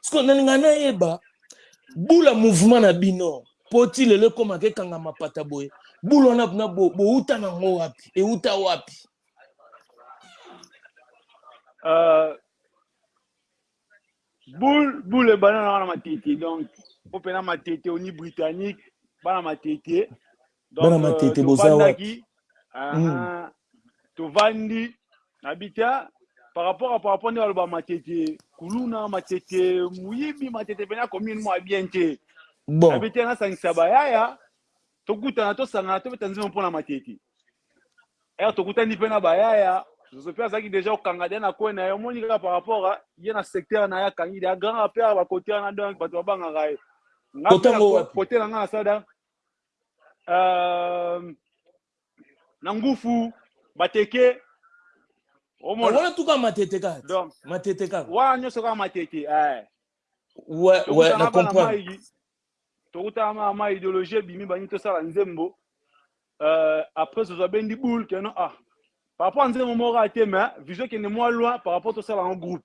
sikoyo nani ngai nayeba bula mouvement na bino mpo ti lelo ekomaka ekanga mapata boye bula wana kuna bouta bo nango wapi euta wapi uh, bul bul ebanda na wana matete donc mpo mpena matete oni britannique bana matete Bana Donc, matete euh, boza tovandaki wapi? aha, Mm. tovandi nabi te ah, par rapport à par rapport nde baloba matete kuluna matete moyibi matete pena commune mwa bien te Bon, nabi te nasangisa bayaya tokutana tosangana tobeta nzembo mpo na matete ere tokutani mpe na bayaya zozo mpe azalaki deja kokanga deja na koi na ye omoni kaka par rapport a ye na secteur na ye akangi deja grand rapere bakote wana donc bato babangaka ye nga mpe na kotango ko- wapi? kote na nga nasala uh, na ngufu bateke omona wana tuka matete kaka donc matete kaka wana nyonso kaka matete eh ouais ouais na comprendre tokutana ma ma idéologie ebimi bangi tosala nzembo euh, après tozwa bendi boule keno ah par rapport nzembo moko kaka te mais vision ekende mwa loin par rapport tosala yango groupe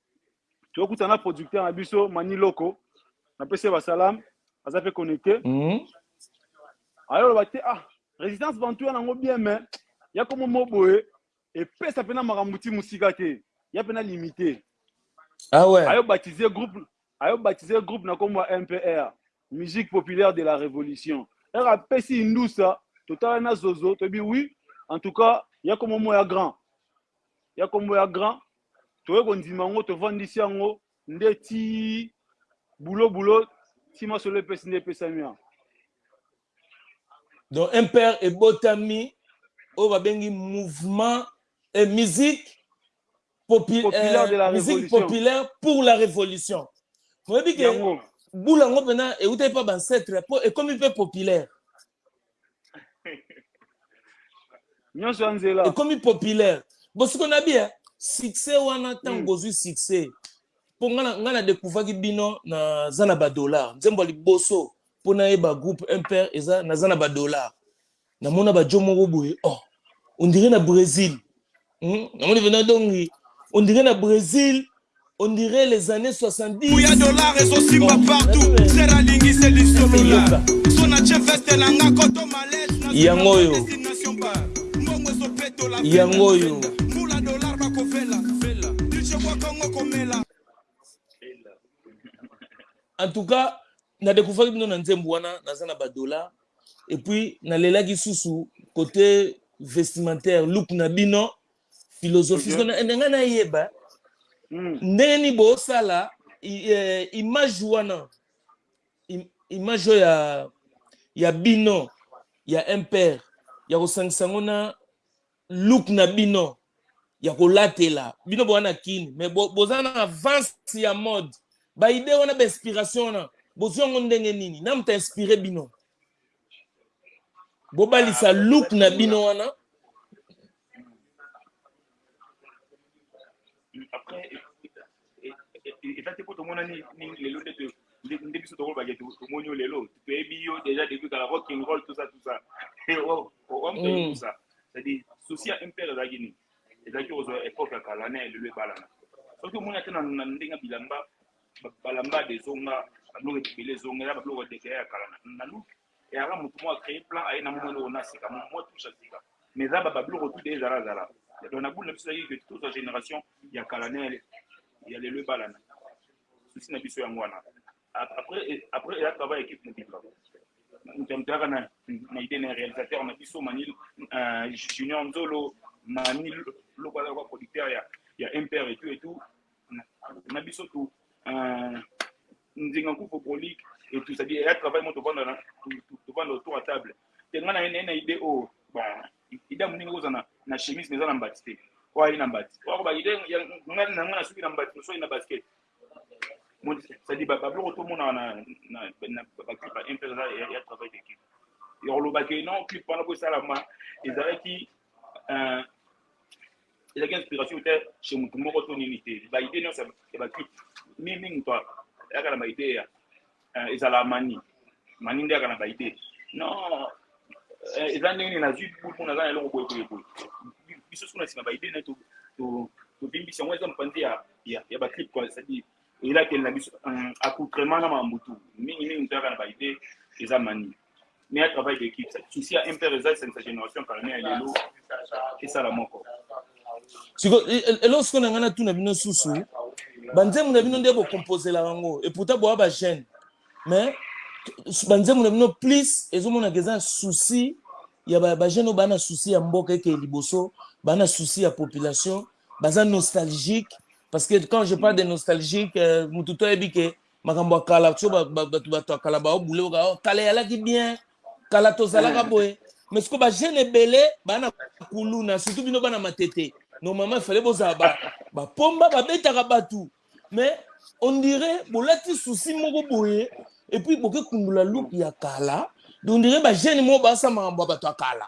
tokutana na producteur na biso mani loko napesi ye basalam aza mpe connecte mm. ayoloba te ah résidence bantu wana yango bien mais ya komo mo boye epesa mpena makambo ti mosika te ya mpena limité ah ouais. ayo baptise groupe ayo baptise groupe na nkombo ya mpr Musique populaire de la revolution heure apesi indusa totala na zozo toyebi oui en tout cas ya kombo mo ya grand ya kombo ya grand toye kondima yango tovandisi yango nde ti bulo bulo ti masolo epesi nde epesami yango donc impere ebotami oyo babengi mouvement et musique Popi, populaire de la eh, musique révolution. populaire pour la révolution oyebi ke Yango. bula yango mpena eutaki mpa bancetre mpo ekomi mpe populaire nyonso ya nzela ekomi populaire bosiko na bia succès wana ntango Mm. bozwi succès mpo ngai na- ngai na découvraki bino naza na badollar nzembo ya liboso po nayeba groupe mpr eza naza na ba dollars namona ba djo moko boye oh on dirait na Brésil hmm? namoni vena dongi on dirait na Brésil on dirait les années 70 kuya dollar ezosimba partout sera alingi se lisolola so na che veste na nga koto malete yango oyo mbongo ezopetola yango oyo mbula dollar bakofela dije bwa kongo komela en tout cas na dekouvraki bino na nzembo wana naza na badola epuis nalelaki susu kote vestimentaire look na bino philosophie okay. na ngai nayeba mm. ndenge nini bosala eh, image wana image oyo ya, ya bino ya impere ya kosangisa yango na look na bino ya kolatela bino boza na kin mais bo, boza na avance ya mode baide wana bainspiration wana bozwi yango ndenge nini na moto inspire bino bobalisa look na bino wana eza te mpo tomonani lelo nde nde biso tokolobake tomoni yo lelo toyebi yo déjà depuis kala rocking roll tout ça tout ça oamutayokusa c'est-à-dire souci ya mpere ezalaki nini ezalaki kozwa epoke ya kala na lelo ebalana soki omoni ata na ndenge ya bilamba balamba dezonga babiloko ebele ezonga eza babiloko ya dekele ya kala na luki Eaka mutu moko a cree plan aye na moni eloko n'a sika mutu moko touche à sika mais eza ba babiloko tout de ezala zala donc na boule na biso ezalaki que tozwa generation ya kala na ya lelo ebalana souci na biso yango wana après après eza travail équipe mobimba mutu ya mutu ayaka na na idée na réalisateur na biso mani euh, junior nzolo mani lokola lokola producteur ya ya mpr et tout et tout na biso tu nzinga kupo polique et tout ça dit ya travail moto vanda na to vanda autour à table tenga na ene na idée o oh, ba idée muninga ko zana na chemise mais na mbati te ko ali na mbati ko ba idée ya ngani na ngana suki na mbati so ina basket mon ça dit ba ba bloko to mona na na na ba clip un peu ya travail d'équipe ya ko loba que non clip wana ko sala ma ezalaki euh ezalaki inspiration uta chez motu moko to nini te ba idee nyonso ya ba clip mingi mingi moto ayaka na ba idee ya eh, ezala mani mani nde ayaka na ba idee non eh, eza ndenge nini nazwi buku naza na eloko boye boye boye biso soki na nsima ba idee naye tobimbisi yango eza mopanzi ya ba clip quoi c'est-à-dire elateli na biso accoutrement na makambo tu mingi mingi moto ayaka na ba idee eza mani mais ya travail d'équipe souci ya mpr eza esangisa génération carine ya lelo esala moko siko e, e, eloko siko na ngai natuna bino susu banzembo na bino nde bokompozelaka yango epouta boya bajeune mais banzembo na bino plus ezomonaka eza souci ya bajeune oyo baa na souci ya mboka eke liboso baa na souci ya population baza nostalgique parce que quand je parle de nostalgique euh, motu to ayebi ke makambo ya kala so bato bato ya kala bao bule oka oh, kala eyalaki bien kala tozalaka eh. boye mais siko bajeune ebele bana kuluna surtout bino bana matete normalement efale bozala bapomba babetaka bato mais on dirait bolati susi moko boye epuis boke kundola luki ya kala donc on dirait bajeune moko basala makambo ya bato ya kala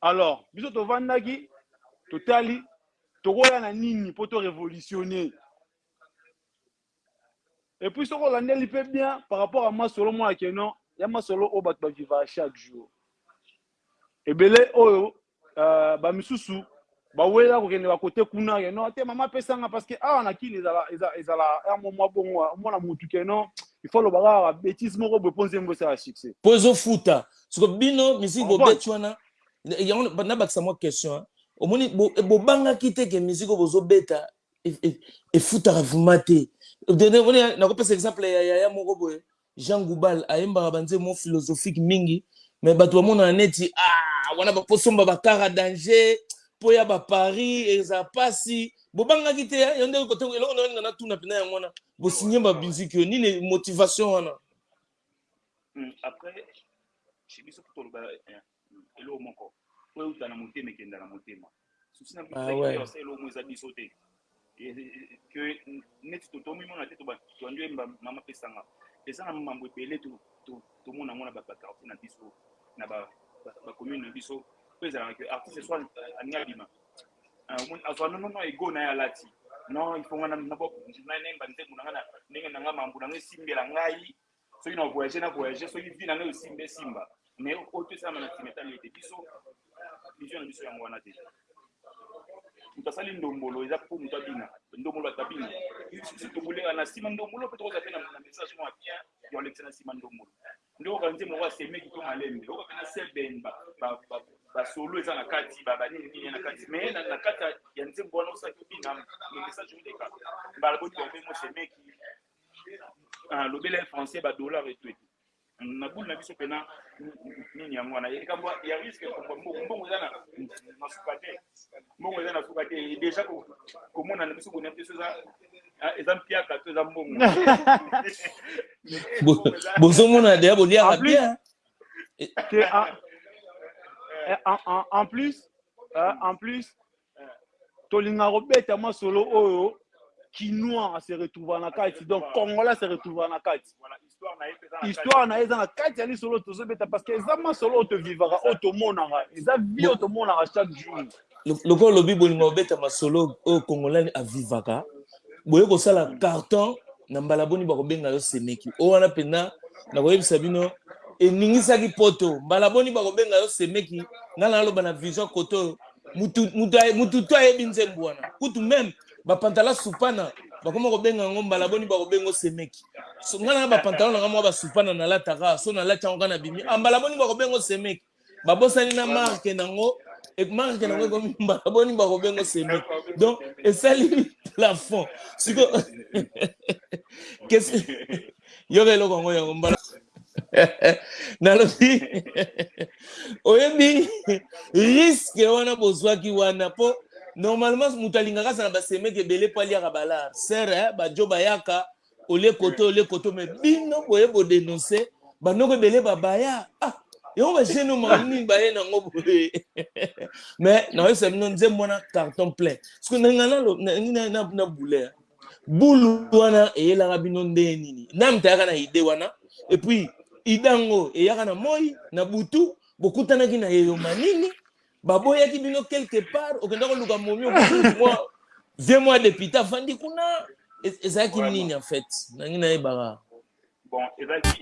Alors biso tovandaki totali tokoya na nini mpo to revolutionner et puis soki olandeli mpe bien par rapport ya masolo mwa ke non ya masolo oyo bato bavivaka chaque jour ebele oyo uh, bamisusu ba wela kokende ba kote kuna ke non te mama pesa nga parce que awa na kini ezala ezala ezala ya mo mwa bongo mwana mutu ke non il faut loba kaka betise moko boye po nzembo esala succès po ezo futa siko bino musique bo beti wana yango na bakisa mwa question hein omoni bobangaki te ke musique bozo beta efutaka vraiment te nakopesa exemple ya yaya moko boye Jean Goubal ayembaka ba nzembo moko philosophique mingi mais batu bamonaka neti aah wana ba posomba ba car a danger po ya ba paris ezala pasi bobangaki te hein yonde kote eloko na yolinga na tuna pena yango wana bosigner ba musique yo nini motivation wana hmm, après chez biso toloba eh, Eloko moko oyo euta na motema ekenda na motema. Souci na biso ezalaki koyeba soki eloko moko eza biso te, que neti tomimona te tobandi oyemba mama pesa nga. Eza na mambo ebele tomona yango na ba quartier na biso, na ba commune na biso oyo ezalaka que artiste soit alingi abima omoni azwa non non ego na ye alati non il faut nga nayemba nzembo na nga ndenge na nga mambo na nga esimbela ngai soki na voyage na voyage soki vie na ngai osimba esimba mais oyo tosalama na nsima etali ete biso vision na biso yango wana te moto asali ndombolo eza mpo moto abina ndombolo bato babina biso tobulenga na nsima ndombolo mpe tokozala mpe na message mwa bien yolekisa na nsima ndombolo nde oyoka nzembo moko asemeki to malembe oyoka mpe na seben basolo eza na kati banini nini na kati me na kati ya nzembo wana osaki obina message oleka mbala boni babe mosemeki Ah, lobela ye français ba dollar et tout na boule na biso pena nini yango wana likambo ya risque mbongo eza na suka te mbongo eza na suka te déjà komona na biso boni mpe soza eza mpiaka to eza mbongo bozomona deya boliaka bien en plus euh, en plus Tolingaka kobeta masolo oyo kinois a se retrouva na kati donc congolais a se retrouva na kati histoire na ye eza na kati ya lisolo tozobeta parce que eza masolo oyo tovivaka oyo tomonaka eza vie oyo tomonaka chaque jour lokola olobi bolinga kobeta masolo oyo congolais avivaka boye kosala carton na mbala boni bakobenga yo semeki oyo wana mpenza nakoyebisa bino eningisaki poto mbala boni bakobenga yo semeki ngai naloba na vision koto mutu mutu mutu to ayebi nzembo wana kutu meme bapantala supana bakoma kobenga yango mbala boni bakobenga osemeki so, ngai nanga bapantalon nanga mwa basupana nalataka so nalati yango kaka na bimi ah, mbala boni bakobenga osemeki babosani na marke nango marke nango ekomi mbala boni bakobenga osemeki donc esali plafond siko yoka eloko yango yango mbala nalobi oyebi riske wana bozwaki wana mpo normalement moto alingaka azala na basemeki ebele mpo aliaka balar sere eh, bajo bayaka ole koto ole koto me bino boye bodenonse banoko ebele babaya ah yango bagene oyo makambo nini baye nango boye mais naoyebisa bino nzembo wana carton plein parceke nanga na boule Boule wana eyelaka bino ndenge nini? Nani moto ayaka na idee wana? Et puis idee yango eyaka na moi na butu? Bokutanaki na yeyoma nini? Baboyaki bino quelque part? Okenda koluka momi okutani mwa vie mwa depute afandi kuna? Ezalaki nini en fait? Nangi nayebaka.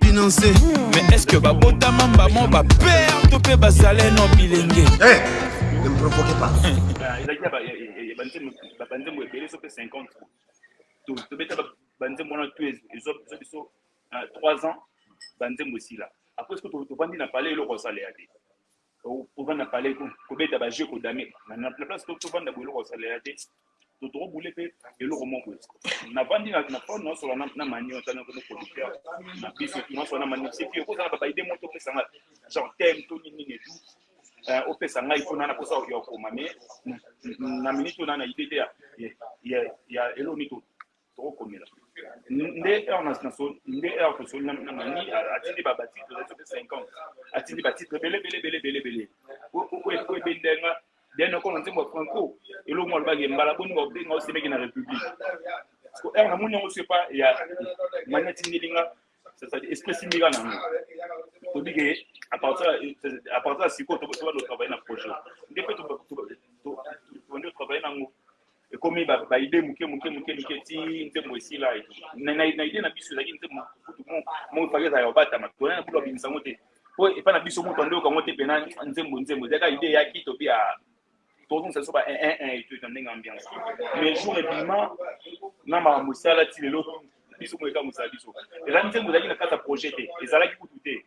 Financer, mais est-ce que ba botama mbamo ba père to pe ba zale no bilenge? Eh, ne me provoquez pas. Ezalaki na ba ba nzembo ba ba nzembo ebele soki 50 to to beta ba ba nzembo na tu ezo ezo biso 3 ans ba nzembo esila. Après ce que to to bandi na palais eloko sala ya te. Kovanda na palais kuna kobeta ba jeux ko dame na place to tovanda boye eloko osalela te to toko boule pe eloko moko boye na vandi na na phone na sola na na mani on tana ko mo producteur na biso tu na sola na mani c'est que ko zala ba idée moto pesa nga genre thème to nini nini tout euh o pesa nga ipona na posa yo koma mais na minute na na idée ya ya ya eloko nito Toko komela nde heure na na nde heure to soli na na mani atindi ba bati to zope 50 atindi ba titre bele bele bele bele bele ko ko ko ko bendenga deno ko nzembo ya Franco elo mo alba ngembala boni ba benga osemeki na republique parce que heure na moni yango c'est pas ya mani atindi linga sasa esprit mika na ngo tobi ke à partir à partir siko to to ba travailler na projet nde pe to to to to travailler na ngo ekomi ba ba idee muke muke muke muke ti nzembo esila et tout na na na idee na biso ezalaki nzembo kutu mo mo faki ezala ya obatama tona na kutu abimisa ngo te po epa na biso mutu andoyoka ngo te pena nzembo nzembo ezalaka idee yaki tobi ya tozongisa biso ba un un un et tout na ndenge ambiance mais jour ebima na makambo esala ti lelo biso mo eka mosala biso ezalaki nzembo ezalaki na kati ya projet te ezalaki kutu te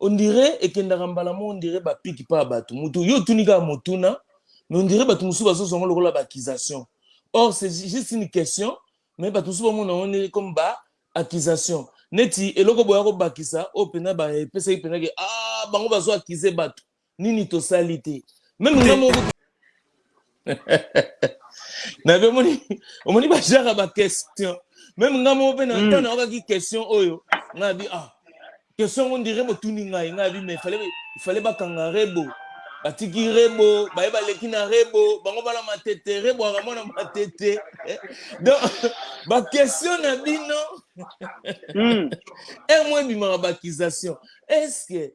On dirait ekendaka mbala moko on dirait ba pique pas batu mutu yo otuni kaka motuna mais on dirait batu mosusu bazozwa yango lokola ba accusation or c'est juste une question mais batu mosusu bamona yango nde comme ba accusation neti eloko boya kobakisa oyo penza ba epesaki penza ke aah bango bazo accuse batu nini tosali te meme nga moko nabe omoni omoni bajaka baquestion meme nga moko mpe na hmm. ntango nayokaki question oyo ngai abi ah question yango ndire botuni ngai ngai abi mais fale bakanga rebo batiki rebo baye baleki na rebo bango bana matete rebo aka mwana matete eh, donc baquestion na bino hmm. emo ebimaka baakisation est ce que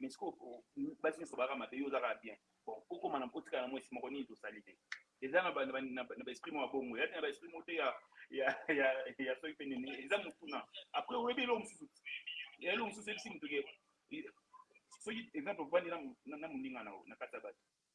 Mais sikoyo basi nionso baza mabe yo oza kaka bien bon okoma na otikala na mwasi moko nini tosali te eza na ba esprit moko ya bongo eza te na ba esprit moko te ya ya ya ya soki pe nini eza motuna après oyebi eloko mosusu eloko mosusu ebisi moto ke soki exemple ovandi na moninga na yo na kati ya bato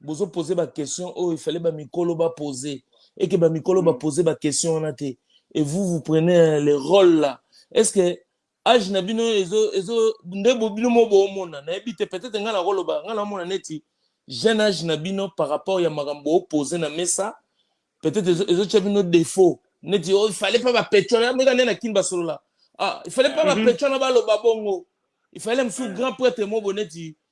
Bozo poser ba questions oyo il fallait ba mikolo ba poser et que ba mikolo ba poser ba questions wana te et vous vous prenez le role là est ce que age na bino ezo ezo nde bo bino mo bo mona na yebi te peut-être nga na ko loba nga na mona neti jeune age na bino par rapport ya makambo bo poser na mesa peut-être ezo ezo tia bino défaut neti oh il fallait pas ba pecho na meka nde na kin ba solola ah il fallait pas ba pecho na ba loba bongo il fallait musu grand prêtre mo bo neti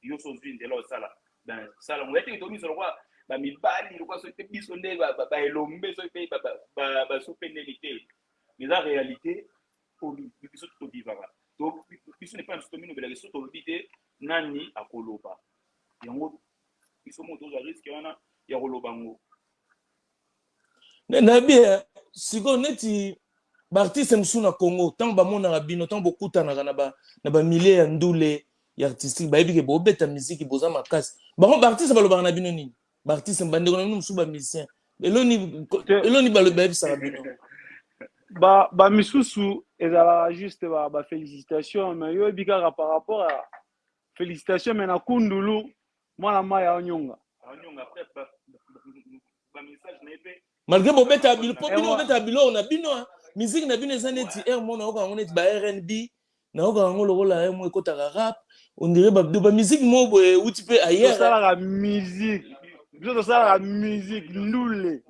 Yo so ozui nzela osala ben sala ngo yateke tomiso lokola ba mibali lokola soki pe biso nde ba elombe soki pe ba supe ndeni te eza realite po biso to vivaka to biso ne pas tomi nobela biso tolobi te nani akoloba yango biso mo tozwa risque wana ya koloba ngo Mais nayebi ye sikoyo neti ba artistes mosusu na Congo tango bamonaka bino tango bokutanaka na ba na ba milieu ya ndule ya artistique bayebi ke bobeta miziki boza makasi bango ba artistes balobaka na bino nini ba artistes ba ndeko na bino mosusu ba musiciens eloko nini Te- eloko nini balo- bayebisaka bino ba ba misusu ezalaka juste ba, ba felicitation mais yo oyebi kaka par rapport ya felicitation mais na kundulu Mwana mayi ao nyonga. Malgre bo betaka bino po bino bo betaka biloko na bino hein musique na bino eza neti heure moko na yokaka yango neti ba rnb na yokaka yango lokola heure moko ekotaka rap on dirait ba ba musique moko boye ewuti pe ailleurs hein. Tosalaka musique biso tosalaka musique ndule.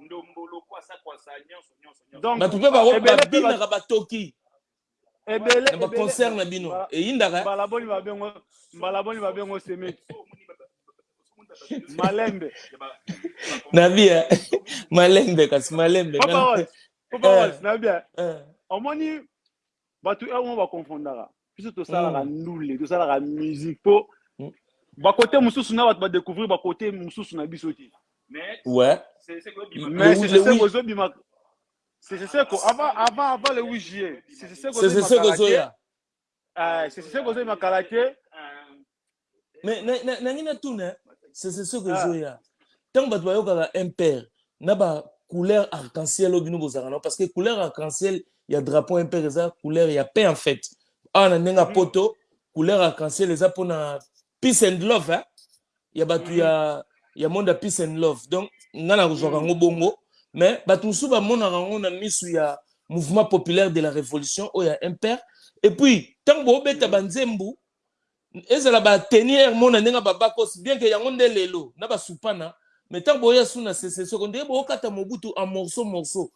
Batu pe ba bina ka ba toki. na ba concert na bino eyindaka mbala boni ba bengo mbala boni ba bengo semeki malembe na bien malembe kasi malembe papa papa eh. na bien eh. omoni bato heure moko baconfondaka biso tosalaka mm. ndule tosalaka musique mpo mm. bakote mosusu na bato badécouvrir bakote mosusu na biso te mais ozobima Sese Seko avant avant avant le 8 juillet. Sese Seko Sese Seko Seko Zoya. Ah, Sese Seko Zoya Makalake. Mais na na na ngina tuna Sese Seko ah. Zoya. Tant bato bayokaka MPR na ba couleur arc-en-ciel obino bozanga na parce que couleur arc-en-ciel ya drapeau MPR eza couleur ya paix en fait. Ah na nenga mm. poto couleur arc-en-ciel eza pona peace and love hein. ya bato ya ya monde ya peace and love donc ngai nakozwaka yango bongo mais bato mosusu bamonaka yango na miso ya mouvement populaire de la révolution oyo ya impere et puis ntango boobeta banzembu ezala bateni ere mona ndenge babakos bien ke yango nde lelo na basupana mais ntango boya su na sesesoko ndenge bookata mobutu en morceau morceau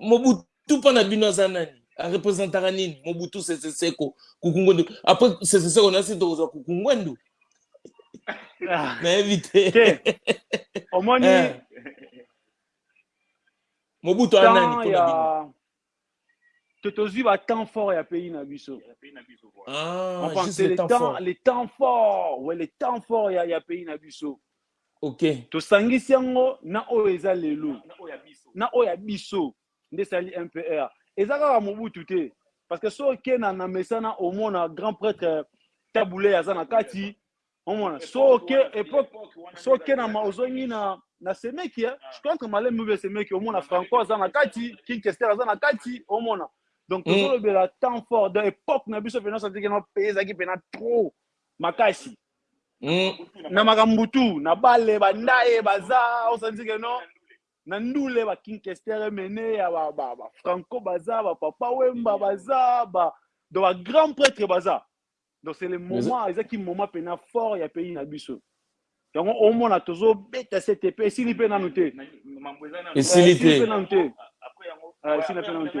mobutu Tupa na bino aza nani? A representaka nini? Mobutu Sese Seko, Kukungwendu. Après Sese Seko na si tokozwa Kukungwendu. Ah, Nayebi te. te. Omoni Eh. Mobutu aza nani temps mpo na bino? ya to- tozwi ba temps fort ya pays na biso. Ah, Enfin, juste c'est le le temps temps, fort. le temps fort. Ouais, le temps fort ya, ya pays na biso. Okay. Tosangisi yango na oyo eza lelo na oyo ya biso nde esali MPR. Eza kaka Mobutu te parce que so oke na, na mesana omona grand prêtre Tabule aza na kati omona so oke epoque so oke na ozongi na na semeki eh? je contre malem mube semeki omona Franco aza na kati King Kester aza na kati omona donc tozolobela temps fort de epoque na biso pena santiki na pezaki pena trop makasi Mm. na makambo tu na bale bandaye baza osanzi ke no na ndule ba kinkestere mene ya ba, ba, ba franco baza ba papa wemba baza ba do ba grand prêtre baza donc c'est le moment ezaki moment pena fort ya pays na biso yango omona tozobeta sete mpe esili mpe nanu te esili te mpe nanu te esili mpe nanu te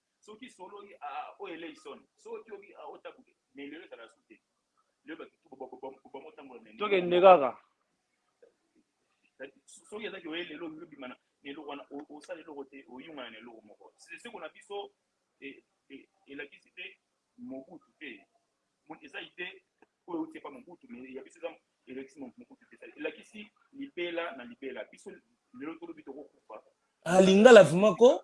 Soki isololi ah oyo eleyi son. Soki obi ah otabuke mais lelo ezala su te. Lelo ba kituba ba ba ba ba motambola na eloko moko kaka. Soki eza ke oye lelo olingi obima na eloko wana osala eloko te oyungana na eloko moko. Seko na biso e e elakisi te Mobutu te. Eza idee oyo euti epa Mobutu mais ya biso eza elakisi Mobutu te. Elakisi libela na libela biso lelo tolobi tokokufa. Ah lingala vraiment ko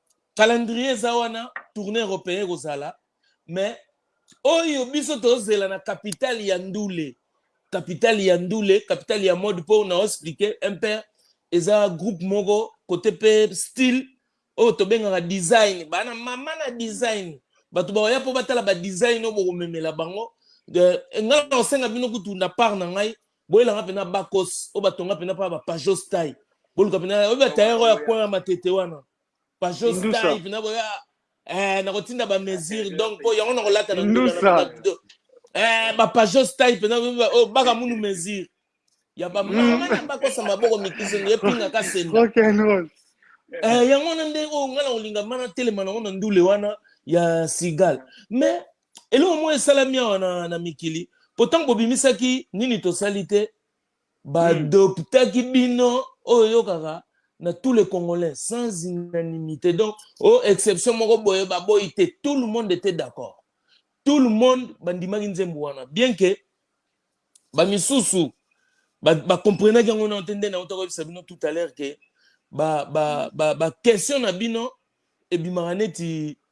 Calendrier eza wana tournee europeen ekozala mais oyo biso tozela na capitale ya ndule capitale ya ndule capitale ya mode mpo na explike mpr eza groupe moko kote mpe style oyo tobengaka design bana mama na design bato baoya mpo batala badesign oyo bokomemela bango ngai naosenga bino kutu na part na ngai Boyela nga pena bakos oyo ba tonga pena pa ba pajos tai. Boluka pena oyebi ba tailleur oyo ya coin ya matete wana. Pajos tai pena boya eh nako tinda ba mesure donc po yango nako lata na ndula na banda bido. Eh ba pajos tai pena oyo baka munu mesure. Ya ba mama na bakos ya maboko mikuse nge pinga ka semba. Rock and roll. Eh yango wana nde oyo nga na kolinga mana telema na ngo na ndule wana ya Sigal. Mais Eloko moko esalami awa na, na mikili po ntango bobimisaki nini tosali te baadoptaki hmm. bino oyo oyokaka na tous les congolais sans unanimité donc o oh, exception moko boye baboyi te tout le monde était d'accord tout le monde bandimaki nzembo wana bien que bamisusu bacomprenaki ba yango nano te nde na utaka oyebisa bino tout à l'heure ke baquestion ba, ba, ba na bino ebimaka neti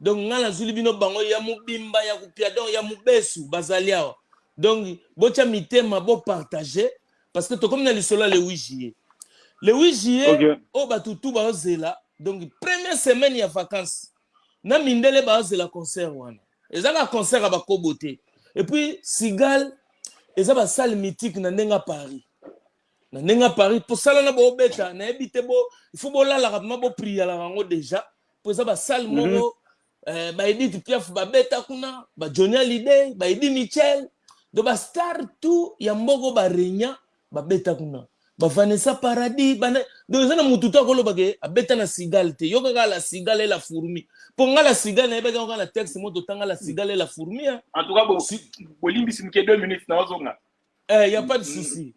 Donc nga nazuli bino bango ya mubimba ya kupia donc ya mubesu bazali awa donc botia mitema bo partager parce que tokomi na lisolo ya le 8 juillet le 8 juillet okay. oyo batu tu baozela donc première semaine ya vacances na mindele baozela concert wana ezaka concert ya bakobo te et puis sigal eza basale mythique na ndenge ya paris Na ndenge ya Paris po sala na bo beta na yebi te bo il faut bo lala ka ma bo priya la ngo deja po eza ba salle mm -hmm. moko euh, ba Edith Piaf ba beta kuna ba Johnny Hallyday ba Eddie Mitchell donc ba star tout ya mboko ba regna ba beta kuna ba Vanessa Paradis ba donc eza na mutu to akoloba ke abeta na Sigal te yoka kaka la Sigal et la fourmi po nga la Sigal na yebaki nga na texte moto tanga la Sigal et la fourmi hein en tout cas bo bolimbisi mike 2 minutes na ozonga Eh, ya pas de souci.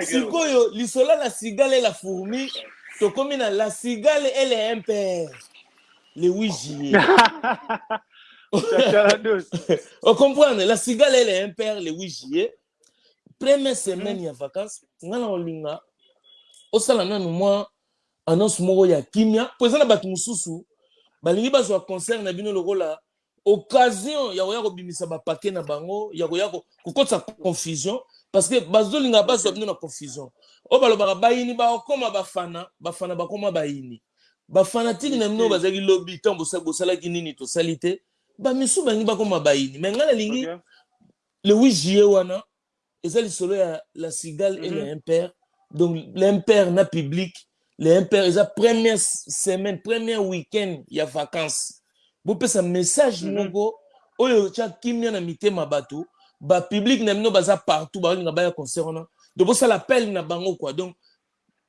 Sikoyo lisolo la cigale et la fourmi tokomi na la cigale et le impère le 8 juillet. o comprendre la cigale et le impère le 8 juillet. Première semaine ya vacances nga na olinga osala nanu mwa annonce moko ya kimia mpo eza na bato mosusu balingi bazwa concert na bino lokola occasion ya koya kobimisa ba paquets na bango ya koya kokotisa confusion parce que bazo linga bazwa bino na confusion oyo balobaka bayini bakokoma bafana bafana bakoma bayini bafanatiki na bino bazalaki lobi ntango bosalaki nini tosali te bamisu bangi bakoma bayini me ngai nalingi le 8 juillet wana eza lisolo ya la cigale et le mhm. impère donc l'impère na public le impère eza première semaine première week-end ya vacances bopesa message mhm. moko oyo otya kimia na mitema bato bapublike na bino baza partout baolinga baya concert wana donc bosala appel na bango kua donc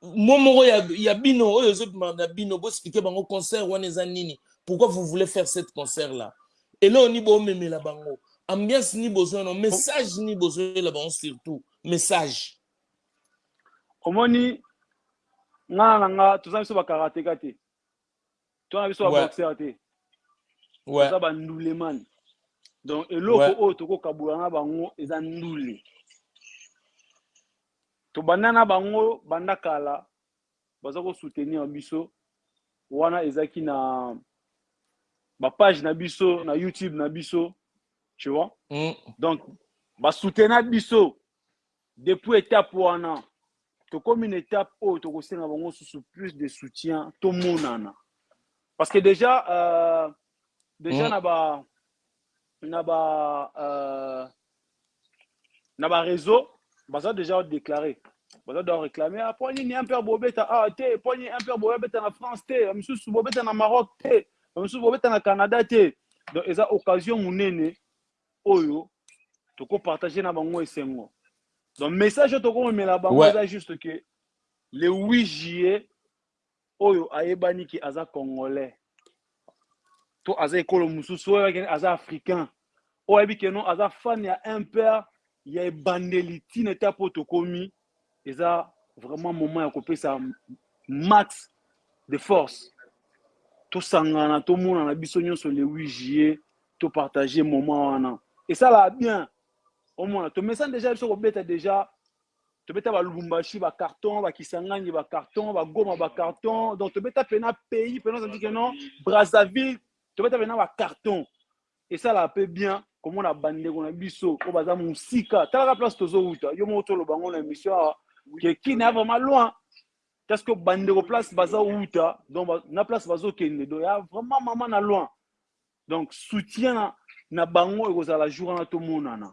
Mot moko ya ya bino oyo ezo bima na bino bo expliquer bango concert wana eza nini pourquoi vous voulez faire cette concert là eloko ni bo memela bango ambiance ni besoin non message ni besoin la bango surtout message omoni nga na nga toza biso ba karateka te toza biso ba boxer te toza ba nduleman donc eloko oyo tokokabola na bango eza ndule Tobanda na bango banda kala baza ko soutenir biso wana ezaki na ba page na biso na YouTube na biso tu vois mm. donc ba soutena biso depuis étape wana tokomi na étape oyo tokosenga bango susu plus de soutien tomonana parce que déjà euh, déjà mm. na ba na ba euh, na ba réseau baza déjà déclaré baza doit réclamer ah, mpo nini impere bobeta awa ah, te mpo nini impere bobeta na france te bamisusu bobeta na maroc te bamisusu bobeta na canada te donc eza occasion monene oyo tokopartage na bango esengo donc message oyo tokomemela bango eza juste que le 8 juillet oyo ayebani ke aza congolais to aza ekolo mosusu oyo ayebaki aza africain oyo ayebi ke non aza fan ya impr ya ebandeli ntina eta mpo tokomi eza vraiment moment ya kopesa max de force tosangana tomonana biso nyonso le 8 juillet topartage moment wana esalaka bien omona tomesani deja biso kobeta deja tobeta ba lubumbashi ba carton ba kisangani ba carton ba goma ba carton donc tobeta pena pays pena ozandi ke non brazzaville tobeta pena ba carton esalaka mpe bien komona bandeko na biso oyo baza mosika talaka place tozowuta yo moko toloba yango na émission awa ke kine ya vraiment loin parce que bandeko place bazowuta donc na place bazokende donc ya vraiment mama na loin donc soutien na, na bango ekozala jour wana tomonana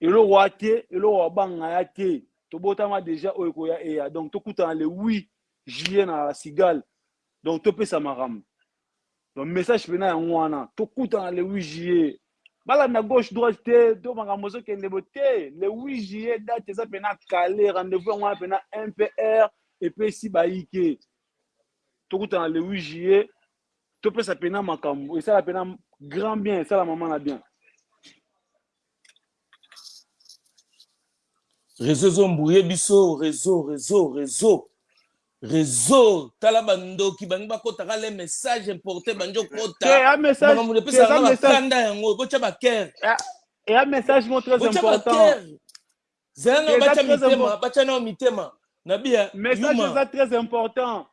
eloko wa te eloko wabanga ya te tobotama deja oyo ekoya eya donc tokutana le 8 juillet na la cigale donc topesa makambo donc message mpena yango wana tokutana le 8 juillet balanda gauche droite te to makambo ezokende bo te le 8 juillet date eza mpena kale rendez-vous yango wana mpena mpr epesi bayike tokutana le 8 juillet topesa pena makambo esala pena grand bien esala mama na bien reseau ezombrouye biso reseau reseau reseau reseau tala bandoki bangi bakotaka le message importe bangi okotaamakambo epesaka bakanda yango botya bakere eya message mo très important zela nao batya mitema batya nao mitema na biya yuma eza très important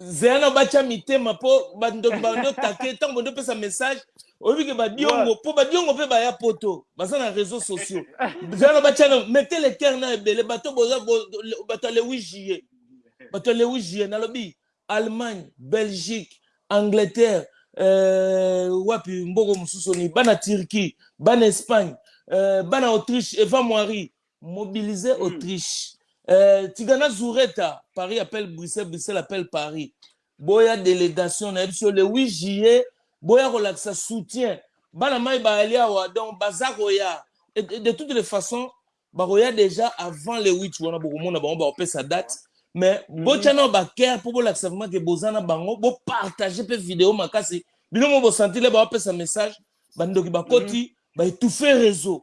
Zela nao batia mitema po ba ndoki ba ndio take tango bondo pesa message oyebi ke ba diongo po ba diongo pe baya poto baza na réseaux sociaux zela nao batia na mettez le cœur na ebele bato boza bato ya le 8 juillet bato ya le 8 juillet nalobi Allemagne Belgique Angleterre euh, wapi mboko mosusu ni bana Turquie bana Espagne euh, bana Autriche Eva Moiri Mobiliser Autriche eh, Tigana Zureta, Paris appelle Bruxelles, Bruxelles appelle Paris. Boya delegation na biso le 8 juillet, boya kolakisa soutien. Bana mai baali awa donc baza koya et de, de toutes les façons bakoya déjà avant le 8 wana bokomona bango bakopesa date mais mm -hmm. nao baker mpo bolakisa vraimen ke boza na bango bopartage mpe video makasi bino mo bosantile baopesa message bandoki bakoti mm -hmm. baetouffe réseau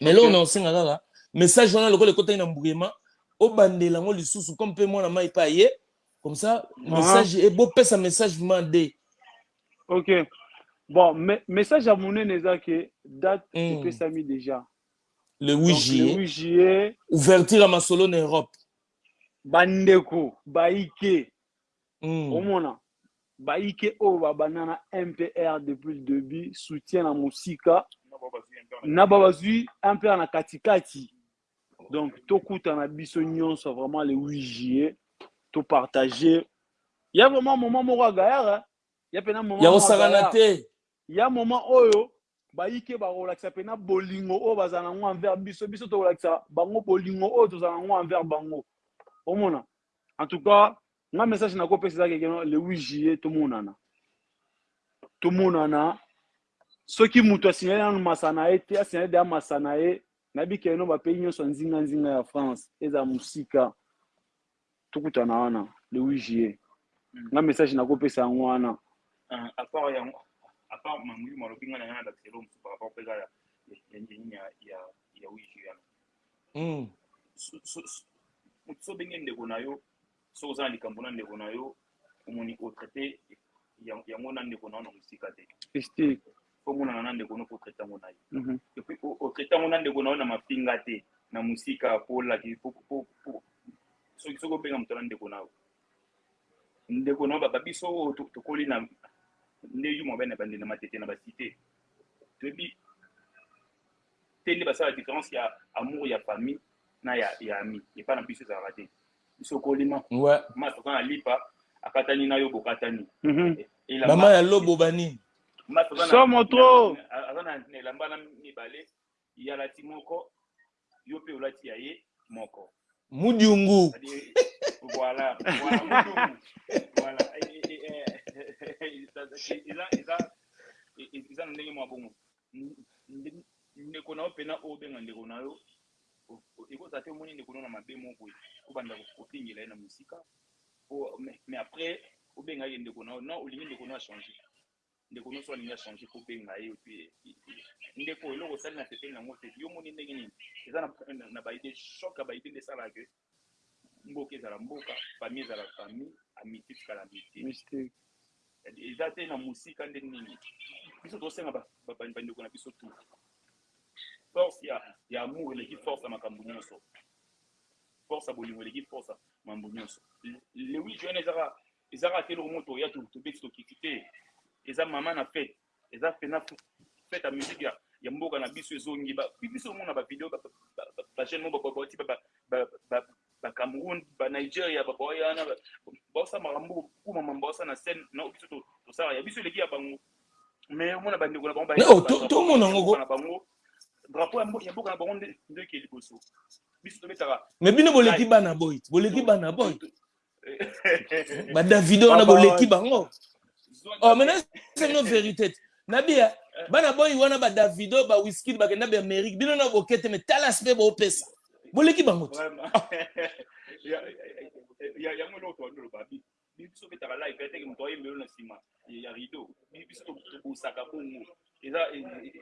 mais eloko na osenga kaka message wana lokola ekotaki na mbugema obandela yango lisusu comme mpe mwana mai mpe aye comme ça message e bopesa message ma de ok bon me, message ya monene eza ke date mm. epesami déjà le 8 Donc, juillet le 8 juillet ouverture ya masolo na europe bandeko baike Hum. Omona baike oyo ba banda na MPR depuis le debut soutien na musika na ba bazui MPR na kati kati donc tokutana biso nyonso vraiment le 8 juillet to partager ya vraiment moment moko ya gayara ya pena moment ya kosakana te Ya moment oyo bayike bakolakisa pena bolingo oyo bazala nango envers biso, biso tokolakisa bango bolingo oyo tozala nango envers bango. Omona? En tout cas, nga message nako pesa eza que le 8 juillet tomonana. Tomonana. Soki mutu a signaler nanu masa na ye te, a signaler dejà masa na ye. Nayebi que no ba pays nionso ya nzinga nzinga ya France ezala musika. Tokutana wana le 8 juillet. Nga message nako pesa yango wana. A part yango, a part ma molimo alobi nga na ye na lakisa eloko mosusu par rapport mpeza ya ya nini ya ya ya 8 juillet wana. Hum. So, so, so, so obengi ndeko na yo, soki oza na likambo na ndeko na yo, omoni ko traite yango na ndeko nao na mosika te este omonana na ndeko no ko traite yango na ye mm -hmm. epuis o traite yango na ndeko nao na mafinga te na mosika polaki soki soki obenga moto na ndeko nao ndeko nao baba biso oyo tokoli na nde yuma bene bande na matete na basite toyebi te nde basala différence ya amour ya famille na ya, ya ami epai na biso ezalaka te biso kolima ouais. ma toza na lipa akatani na yo bokatani mm -hmm. mama ya lobo banini somo trop aza na elamba na mibale ye alati moko yo mpe olati ya ye moko mudiungu voilà voilà mudiungu voilà eza eza eza na ndenge mwa bongo Ndeko na yo pena oyo obenga ndeko na yo eko zala te omoni ndeko na yo na mabe moko boye o banda ko fingela ye na musika po mais après o benga ye ndeko na yo non olingi ndeko na yo a change ndeko na yo soki alingi a change ko benga ye ndeko eloko osali na sepeli na ngo te yo omoni ndenge nini eza na ba idee choc ya ba idee nde esalaka que mboka ezala mboka famille ezala famille amitier etikala amitier eza te na mosika nde nini biso tosenga bandeko na biso tout force ya ya amour eleki force ya makambo nyonso force ya bolingo eleki force ya mambo nyonso le 8 juin ezaka ezaka te eloko moto oya tobeti tokiti te eza mama na fete eza pena fete ya musique ya mboka na biso ezongi biso omona bavideo bajeune mo baboti bacameroun banigeria baboyana baosa makambo kuma mama baosa na scène na biso tosala ya biso eleki ya bango mais omona bandeko na bango tomona ngo na bango drapeau ya mboka na bango nde ekeli liboso biso tobetaka mais bino boleki bana boy boleki bana boy ba davido wana boleki bango oh maintenant c'est une vérité nabia bana boy wana ba davido ba whisky bakenda ba amerique bino na bokete mais talas pe bopesa boleki bango te yango eloko tobandi oloba biso obetaka live eteke moto ayembelo na nsima ya rideau biso tobosaka bongo eza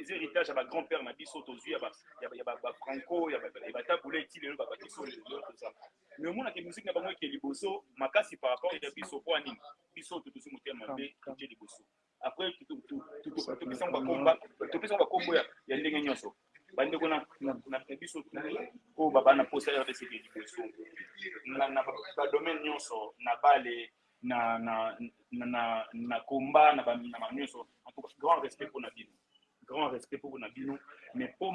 eza héritage ya ba grand père na biso tozwi ya ba ya ba ba franco ya ba ya ba tabule ti lelo ba ba biso lelo toza mais omona ke musique na bango eke liboso makasi par rapport ya biso po ani biso to tosi motema mabe totie liboso après topesa ngo bakomba topesa ngo bakombo ya ndenge nyonso bandeko na biso oyo babana mposa rdc ke liboso na badomaine nyonso na bale na na na na na combat na ba na ba nyonso en tout cas grand respect pour na bino grand respect pour na bino mais po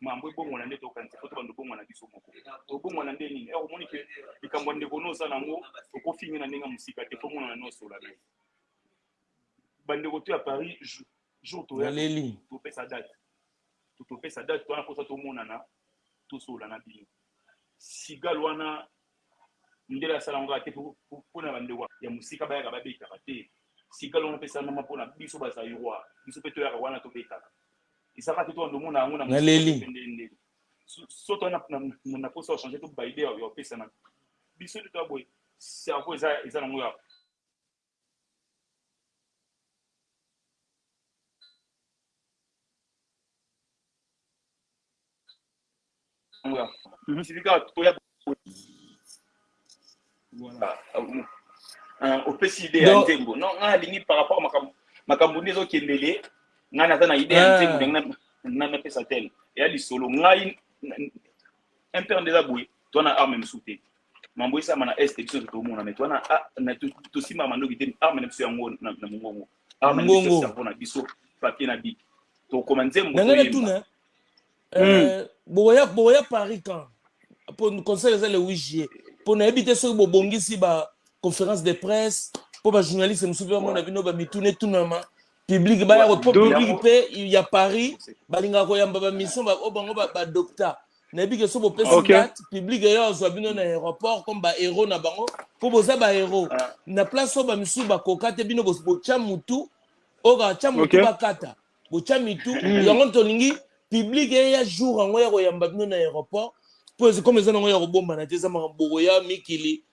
mambo ebongwana nde tokanisa po tobanda obongwana biso moko obongwana nde nini ero omoni ke likambo ya ndeko no oza nango okofingi na ndenge ya mosika te po monana nyonso ola naye bandeko to ya paris jour toyaleli topesa date topesa date toana kosa tomonana tosola na bino sigal wana Mundele asala yango kaka te po na ba ndeko ya mosika bayaka ba betaka te sika longwa pe esalamama po na biso ba zairois biso pe toyaka wana to betaka eza kaka te to ndomona yango na mosika te nde nde so to na na posa ya changer to ba idee ya opesa na biso nde to boye cerveau eza eza nango ya opesi ide ya nzembo non ngai nalingi par rapport makambo nde ezokendele ngai naza na ide ya nzembo ndenge napesa tele eya lisolo ngai MPR nde eza boye toi na arme mosusu te mambo esama na est biso totomona mais toi na tosimbaka mandoki te arme na biso yango na mongongo arme na biso cerveau na biso papier na biki tokoma nzembo nanga natuna bokoya bokoya paris quand mpo conseil eza le 8 juillet mpo nayebi te soki bobongisi ba conférence de presse mpo bajournaliste mosusu mpe bamona bino bamituna etunama Public baya ko po public pe ya Paris balingaka koyamba ba mission ba o bango ba docta na yebi ke so bo pesi okay. date public yo azwa bino na aéroport comme ba héros na bango po boza ba héros ah. na place oyo ba misusu bakoka te bino botya mutu oyo katya mutu okay. bakata botya mitu hmm. yango tolingi public eya jour yango ya koyamba bino na aéroport po comme eza nango ya kobombana te eza makambo bokoya mikili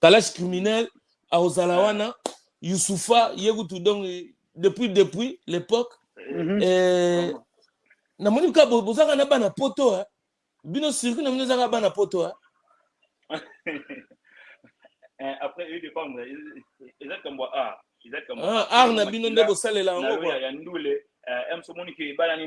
Kalash criminel akozala wana Youssoufa ye kutu donc depuis depuis l'époque mm -hmm. namoni ka bozaka na bana poto eh. bino circuit na bino ezaka bana poto eh. Eh, après eux dépendre eza kambo art eza kambo art na bino nde bosalela yango quoi ya ndule eh, em so moni ke balani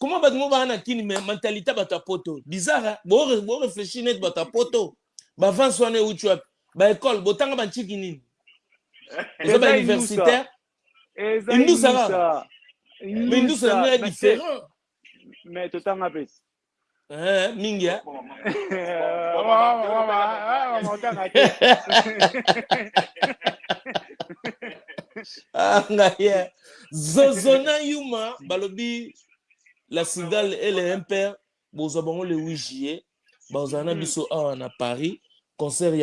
Comment bato moko baa na kini mais mentalite bato ya poto bizarre bo réfléchir neti bato ya poto bavance wana euti wapi baekole botanga banciki nini eza bauniversitaire indusa kaka mais indusa yango ya différent mais totanga pesi Eh, mingi eh. Ah, ngai, eh. Zozona Yuma, balobi la cigale et le impère, bozwa bango le 8 juillet, bazala na biso awa na Paris, concert ya